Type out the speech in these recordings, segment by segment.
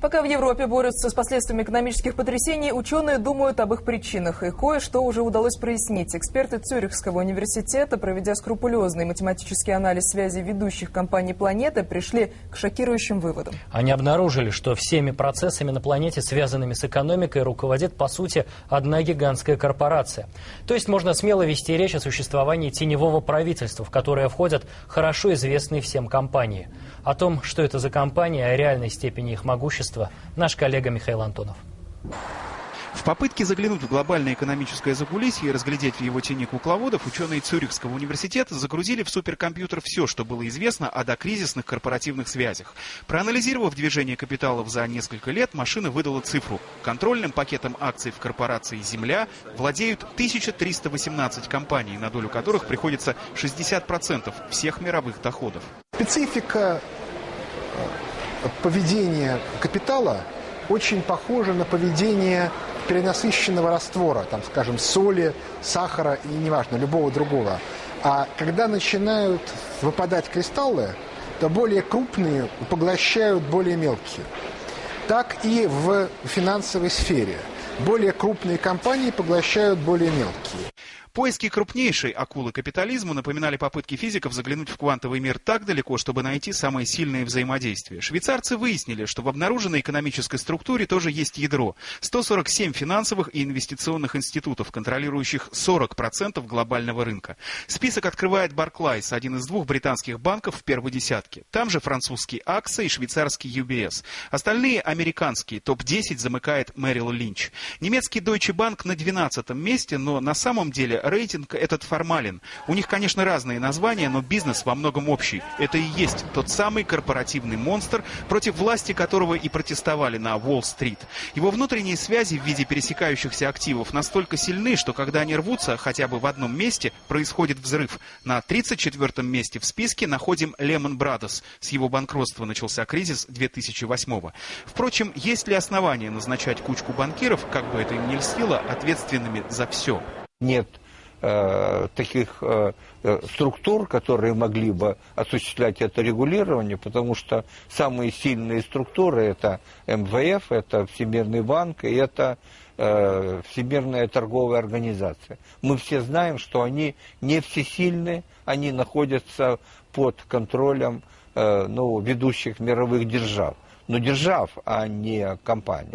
Пока в Европе борются с последствиями экономических потрясений, ученые думают об их причинах. И кое-что уже удалось прояснить. Эксперты Цюрихского университета, проведя скрупулезный математический анализ связи ведущих компаний планеты, пришли к шокирующим выводам. Они обнаружили, что всеми процессами на планете, связанными с экономикой, руководит, по сути, одна гигантская корпорация. То есть можно смело вести речь о существовании теневого правительства, в которое входят хорошо известные всем компании. О том, что это за компании, о реальной степени их могущества, наш коллега Михаил Антонов. В попытке заглянуть в глобальное экономическое закулисье и разглядеть в его тени кукловодов, ученые Цюрихского университета загрузили в суперкомпьютер все, что было известно о докризисных корпоративных связях. Проанализировав движение капиталов за несколько лет, машина выдала цифру. Контрольным пакетом акций в корпорации «Земля» владеют 1318 компаний, на долю которых приходится 60% всех мировых доходов. Специфика поведения капитала очень похожа на поведение перенасыщенного раствора, там, скажем, соли, сахара и, неважно, любого другого. А когда начинают выпадать кристаллы, то более крупные поглощают более мелкие. Так и в финансовой сфере. Более крупные компании поглощают более мелкие. Поиски крупнейшей акулы капитализма напоминали попытки физиков заглянуть в квантовый мир так далеко, чтобы найти самые сильные взаимодействия. Швейцарцы выяснили, что в обнаруженной экономической структуре тоже есть ядро. 147 финансовых и инвестиционных институтов, контролирующих 40% глобального рынка. Список открывает Barclays, один из двух британских банков в первой десятке. Там же французский AXA и швейцарский UBS. Остальные американские, топ-10 замыкает Мэрил Линч. Немецкий Deutsche Bank на 12 месте, но на самом деле рейтинг этот формален. У них, конечно, разные названия, но бизнес во многом общий. Это и есть тот самый корпоративный монстр, против власти которого и протестовали на Уолл-стрит. Его внутренние связи в виде пересекающихся активов настолько сильны, что когда они рвутся хотя бы в одном месте, происходит взрыв. На 34-м месте в списке находим Lehman Brothers. С его банкротства начался кризис 2008 -го. Впрочем, есть ли основания назначать кучку банкиров, как бы это им ни льстило, ответственными за все? Нет Э, таких э, э, структур, которые могли бы осуществлять это регулирование, потому что самые сильные структуры это МВФ, это Всемирный банк и это Всемирная торговая организация. Мы все знаем, что они не всесильны, они находятся под контролем ну, ведущих мировых держав но держав, а не компаний.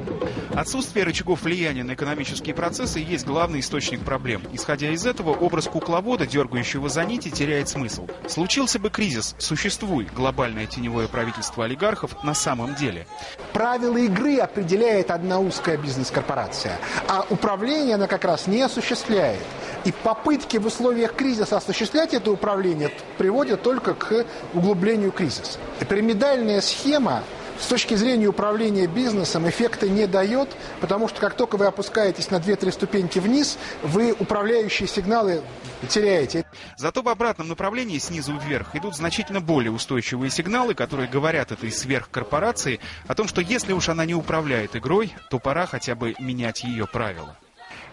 Отсутствие рычагов влияния на экономические процессы есть главный источник проблем. Исходя из этого, образ кукловода, дергающего за нити, теряет смысл. Случился бы кризис, существует глобальное теневое правительство олигархов на самом деле. Правила игры определяет одна узкая бизнес-корпорация, а управление она как раз не осуществляет. И попытки в условиях кризиса осуществлять это управление приводят только к углублению кризиса. Пирамидальная схема с точки зрения управления бизнесом эффекта не дает, потому что как только вы опускаетесь на 2-3 ступеньки вниз, вы управляющие сигналы теряете. Зато в обратном направлении, снизу вверх, идут значительно более устойчивые сигналы, которые говорят этой сверхкорпорации о том, что если уж она не управляет игрой, то пора хотя бы менять ее правила.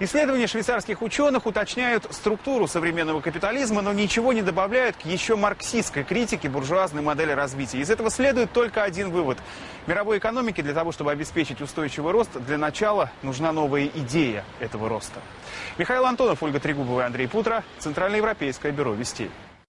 Исследования швейцарских ученых уточняют структуру современного капитализма, но ничего не добавляют к еще марксистской критике буржуазной модели развития. Из этого следует только один вывод. Мировой экономике для того, чтобы обеспечить устойчивый рост, для начала нужна новая идея этого роста. Михаил Антонов, Ольга Трегубова и Андрей Путро, Центральноевропейское бюро вестей.